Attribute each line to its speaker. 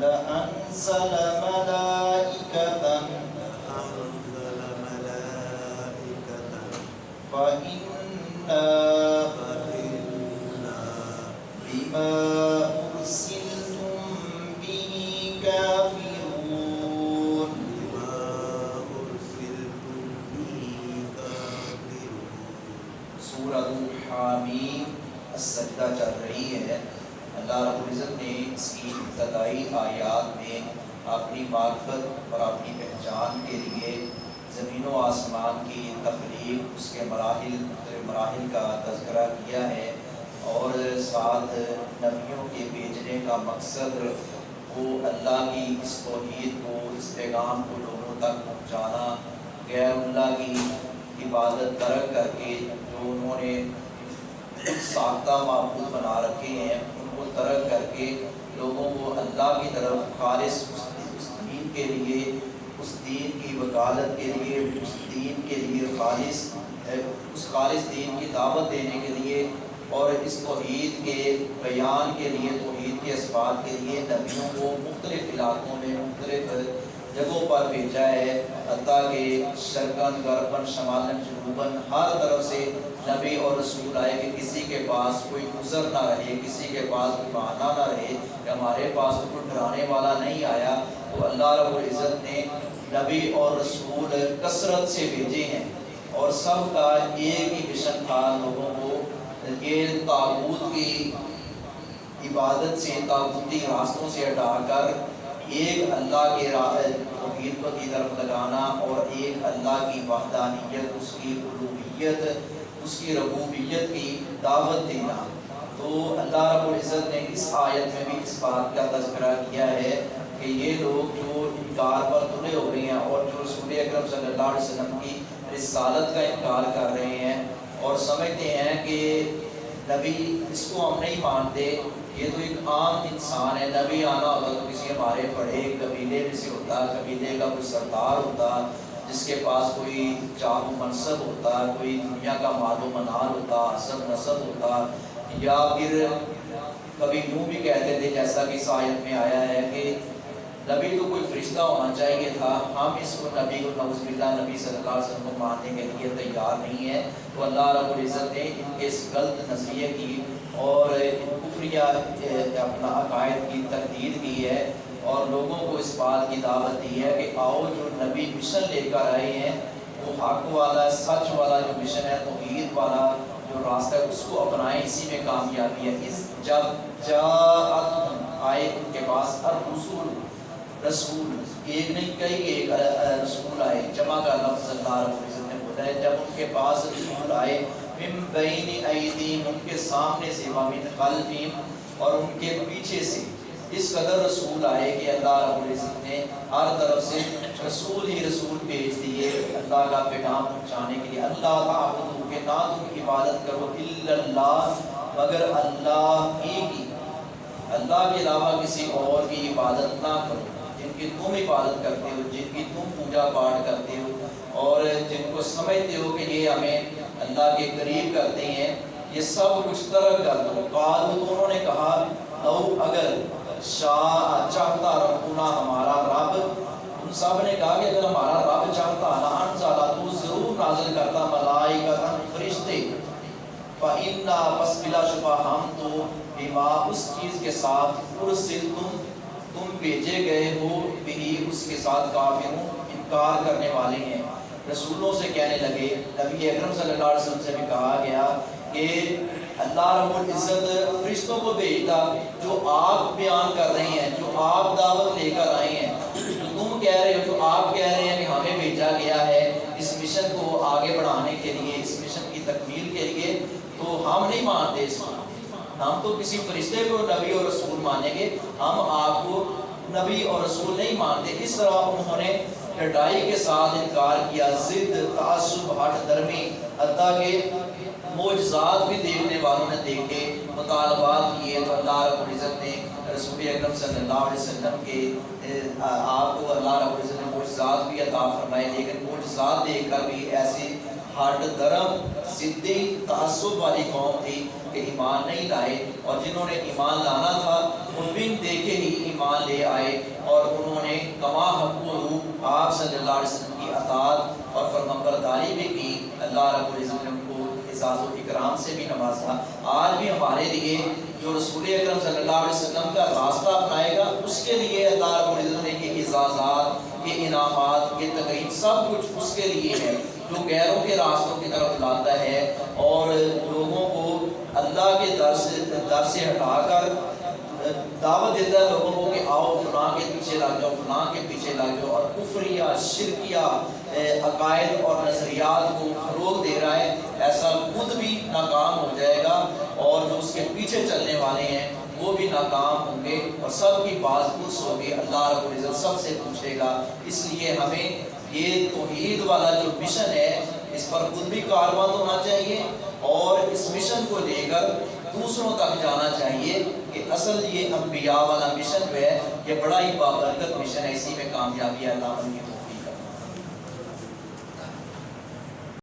Speaker 1: لأنزل ملائكة
Speaker 2: لأنزل ملائكة.
Speaker 1: فإنا
Speaker 2: فإنا
Speaker 1: بما أرسلتم به كافرون. سورة السجدہ چل رہی ہے. اللہ رب العزت نے اس کی ابتدائی آیات میں اپنی معرفت اور اپنی پہچان کے لیے زمین و آسمان کی تخلیق اس کے مراحل مختلف مراحل کا تذکرہ کیا ہے اور ساتھ نبیوں کے بھیجنے کا مقصد وہ اللہ کی اس توحید کو اس پیغام کو لوگوں تک پہنچانا غیر اللہ کی عبادت ترک کر کے جو انہوں نے ساختہ معبود بنا رکھے ہیں ترک کر کے لوگوں کو اللہ کی طرف خالص اس دین کے لیے، اس دین کی وکالت کے لیے، اس دین کے لیے خالص، اس خالص دین کی دعوت دینے کے لیے اور اس توحید کے بیان کے لیے، توحید کے اسباب کے لیے نبیوں کو مختلف علاقوں پر بھیجا ہے۔ حتیٰ کہ شرکن غربن شمالن جنوباً ہر طرف سے نبی اور رسول آئے کہ کسی کے پاس کوئی گزر نہ رہے، کسی کے پاس کوئی بہانہ نہ رہے۔ کہ ہمارے پاس تو کوئی ڈرانے والا نہیں آیا۔ تو اللہ رب العزت نے نبی اور رسول کثرت سے بھیجے ہیں۔ اور سب کا ایک ہی مشن تھا لوگوں کو۔ یہ تابوت کی عبادت سے، تابوتی راستوں سے ہٹا کر ایک اللہ کے توحید کو کی طرف لگانا اور ایک اللہ کی وحدانیت، اس کی علومیت اس کی ربوبیت کی دعوت دینا۔ تو اللہ رب العزت نے اس آیت میں بھی اس بات کا تذکرہ کیا ہے کہ یہ لوگ جو انکار پر تلے ہو رہے ہیں اور جو رسول اکرم صلی اللہ علیہ وسلم کی رسالت کا انکار کر رہے ہیں اور سمجھتے ہیں کہ نبی اس کو ہم نہیں مانتے یہ تو ایک عام انسان ہے، نبی آنا ہوتا تو کسی ہمارے بڑے قبیلے میں سے ہوتا، قبیلے کا کوئی سردار ہوتا، جس کے پاس کوئی چاہ و منصب ہوتا، کوئی دنیا کا مال و منال ہوتا حسب نصب ہوتا، یا پھر کبھی یوں بھی کہتے تھے جیسا کہ سایت میں آیا ہے کہ نبی تو کوئی فرشتہ ہونا چاہیے تھا، ہم اس کو نبی کو نوز باللہ نبی صلی اللہ علیہ وسلم کو ماننے کے لیے تیار نہیں ہے تو اللہ رب العزت نے ان کے اس غلط نظریے کی اور کفریہ اپنا عقائد کی تردید کی ہے اور لوگوں کو اس بات کی دعوت دی ہے کہ آؤ جو نبی مشن لے کر آئے ہیں، وہ حق والا، سچ والا جو مشن ہے، توحید والا جو راستہ ہے، اس کو اپنائیں، اسی میں کامیابی ہے۔ اس جب جاءت آئے ان کے پاس ہر رسول رسول، ایک نہیں، کئی ایک رسول آئے، جمع کا لفظ اللہ رب العزت نے بولا ہے۔ جب ان کے پاس رسول آئے، من بین ایدیم ان کے سامنے سے ومن خلفیم اور ان کے پیچھے سے، اس قدر رسول آئے کہ اللہ رب العزت نے ہر طرف سے رسول ہی رسول بھیج دیے، اللہ کا پیغام پہنچانے کے لیے۔ اللہ تعبدو، کہ نہ تم عبادت کرو، الا اللہ، مگر اللہ ہی کی۔ اللہ کے علاوہ کسی اور کی عبادت نہ کرو۔ جن کی تم عبادت کرتے ہو، جن کی تم پوجا پاٹ کرتے ہو، اور جن کو سمجھتے ہو کہ یہ ہمیں اللہ کے قریب کرتے ہیں، یہ سب کچھ ترک کر دو۔ قالو تو انہوں نے کہا، لو اگر شاہ چاہتا ربنا ہمارا رب ان سب نے کہا کہ اگر ہمارا رب چاہتا لان زالہ تو ضرور نازل کرتا ملائکہ فرشتے۔ فَإِنَّا پس بلا شبہ ہم تو بما، اس چیز کے ساتھ ارسل تم تم بھیجے گئے ہو بھی اس کے ساتھ کافروں انکار کرنے والے ہیں۔ رسولوں سے کہنے لگے، نبی اکرم صلی اللہ علیہ وسلم سے بھی کہا گیا کہ اللہ رب العزت فرشتوں کو بھیجتا جو آپ بیان کر رہے ہیں، جو آپ دعوت لے کر آئے ہیں۔ جو تم کہہ رہے ہو، جو آپ کہہ رہے ہیں کہ ہمیں بھیجا گیا ہے اس مشن کو آگے بڑھانے کے لیے، اس مشن کی تکمیل کے لیے، تو ہم نہیں مانتے اس کو ہم تو کسی فرشتے کو نبی اور رسول مانیں گے، ہم آپ کو نبی اور رسول نہیں مانتے۔ اس طرح انہوں نے ڈٹائی کے ساتھ انکار کیا، ضد، تعصب، ہٹ درمی حتیٰ کہ معجزات بھی دیکھنے والوں نے دیکھے، مطالبات کیے تو اللہ رب العزت نے رسول اکرم صلی اللہ علیہ وسلم کے آپ کو اللہ رب العزت نے معجزات بھی عطا فرمائے، لیکن معجزات دیکھ کر بھی ایسی ہٹ درم صدی تعصب والی قوم تھی کہ ایمان نہیں لائے اور جنہوں نے ایمان لانا تھا ان بن دیکھے ہی ایمان لے آئے اور انہوں نے کما حق و روح آپ صلی اللہ علیہ وسلم کی اطاعت اور فرمبرداری بھی کی۔ اللہ رب العزت نے ان کو اعزاز و اکرام سے بھی نوازا۔ آج بھی ہمارے لیے جو رسول اکرم صلی اللہ علیہ وسلم کا راستہ اپنائے گا، اس کے لیے اللہ رب العزت نے یہ اعزازات یہ انعامات یہ تقریب، سب کچھ اس کے لیے ہے۔ جو غیروں کے راستوں کی طرف لاتا ہے اور لوگوں کو اللہ کے در سے در سے ہٹا کر دعوت دیتا ہے لوگوں کو کہ آؤ فلاں کے پیچھے لگ جاؤ، فلاں کے پیچھے لگ جاؤ اور کفریہ، شرکیہ عقائد اور نظریات کو فروغ دے رہا ہے۔ ایسا خود بھی ناکام ہو جائے گا اور جو اس کے پیچھے چلنے والے ہیں، وہ بھی ناکام ہوں گے اور سب کی باز پرس ہوگی۔ اللہ رب العزت سب سے پوچھے گا۔ اس لیے ہمیں یہ توحید والا جو مشن ہے، اس پر خود بھی کاروبار ہونا چاہیے اور اس مشن کو لے کر دوسروں تک جانا چاہیے کہ اصل یہ انبیاء والا مشن جو ہے، یہ بڑا ہی بابرکت مشن ہے، اسی میں کامیابی اللہ کی